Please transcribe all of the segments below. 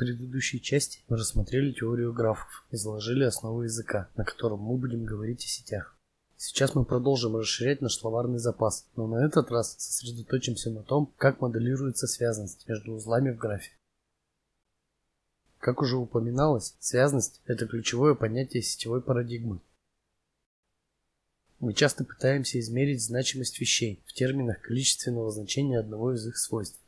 предыдущей части мы рассмотрели теорию графов и заложили основы языка, на котором мы будем говорить о сетях. Сейчас мы продолжим расширять наш словарный запас, но на этот раз сосредоточимся на том, как моделируется связанность между узлами в графе. Как уже упоминалось, связность – это ключевое понятие сетевой парадигмы. Мы часто пытаемся измерить значимость вещей в терминах количественного значения одного из их свойств.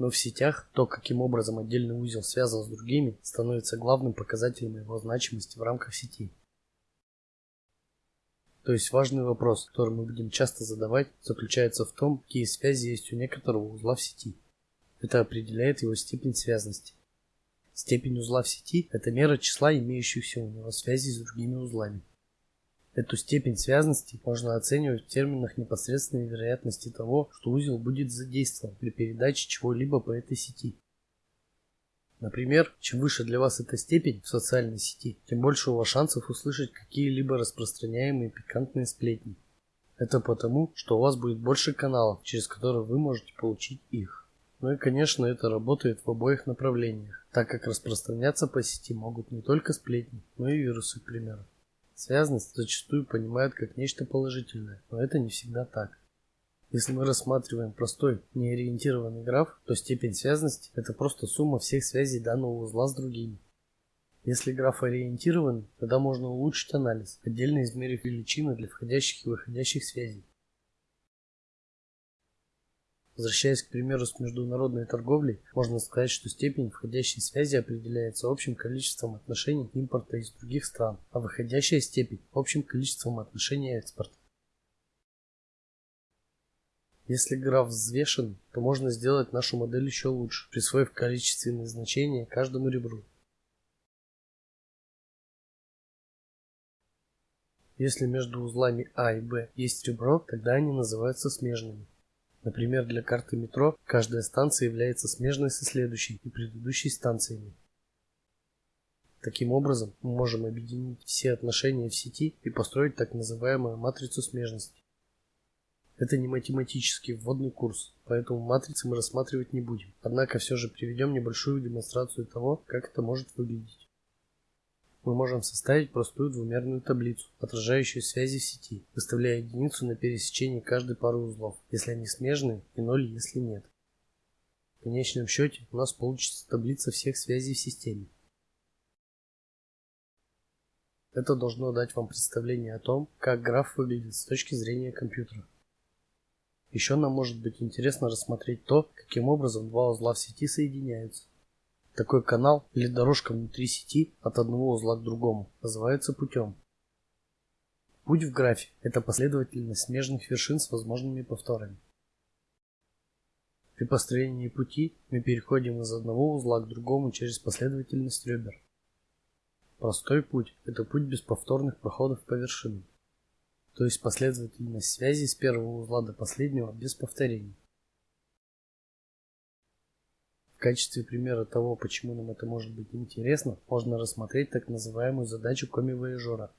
Но в сетях то, каким образом отдельный узел связан с другими, становится главным показателем его значимости в рамках сети. То есть важный вопрос, который мы будем часто задавать, заключается в том, какие связи есть у некоторого узла в сети. Это определяет его степень связности. Степень узла в сети – это мера числа имеющихся у него связей с другими узлами. Эту степень связности можно оценивать в терминах непосредственной вероятности того, что узел будет задействован при передаче чего-либо по этой сети. Например, чем выше для вас эта степень в социальной сети, тем больше у вас шансов услышать какие-либо распространяемые пикантные сплетни. Это потому, что у вас будет больше каналов, через которые вы можете получить их. Ну и конечно это работает в обоих направлениях, так как распространяться по сети могут не только сплетни, но и вирусы, к примеру. Связность зачастую понимают как нечто положительное, но это не всегда так. Если мы рассматриваем простой, неориентированный граф, то степень связности – это просто сумма всех связей данного узла с другими. Если граф ориентирован, тогда можно улучшить анализ, отдельно измерив величины для входящих и выходящих связей. Возвращаясь к примеру с международной торговлей, можно сказать, что степень входящей связи определяется общим количеством отношений импорта из других стран, а выходящая степень – общим количеством отношений экспорта. Если граф взвешен, то можно сделать нашу модель еще лучше, присвоив количественные значения каждому ребру. Если между узлами А и Б есть ребро, тогда они называются смежными. Например, для карты метро каждая станция является смежной со следующей и предыдущей станциями. Таким образом, мы можем объединить все отношения в сети и построить так называемую матрицу смежности. Это не математический вводный курс, поэтому матрицы мы рассматривать не будем. Однако все же приведем небольшую демонстрацию того, как это может выглядеть мы можем составить простую двумерную таблицу, отражающую связи в сети, выставляя единицу на пересечении каждой пары узлов, если они смежные, и 0, если нет. В конечном счете у нас получится таблица всех связей в системе. Это должно дать вам представление о том, как граф выглядит с точки зрения компьютера. Еще нам может быть интересно рассмотреть то, каким образом два узла в сети соединяются. Такой канал или дорожка внутри сети от одного узла к другому называется путем. Путь в графе – это последовательность смежных вершин с возможными повторами. При построении пути мы переходим из одного узла к другому через последовательность ребер. Простой путь – это путь без повторных проходов по вершинам, то есть последовательность связей с первого узла до последнего без повторений. В качестве примера того, почему нам это может быть интересно, можно рассмотреть так называемую задачу коми-вояжера.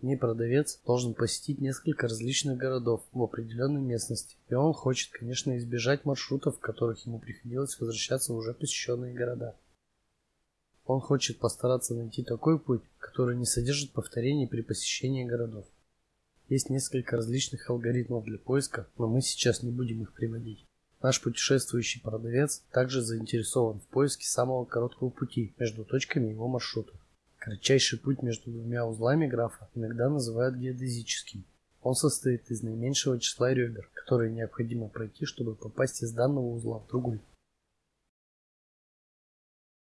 В продавец должен посетить несколько различных городов в определенной местности, и он хочет, конечно, избежать маршрутов, в которых ему приходилось возвращаться в уже посещенные города. Он хочет постараться найти такой путь, который не содержит повторений при посещении городов. Есть несколько различных алгоритмов для поиска, но мы сейчас не будем их приводить. Наш путешествующий продавец также заинтересован в поиске самого короткого пути между точками его маршрута. Кратчайший путь между двумя узлами графа иногда называют геодезическим. Он состоит из наименьшего числа ребер, которые необходимо пройти, чтобы попасть из данного узла в другой.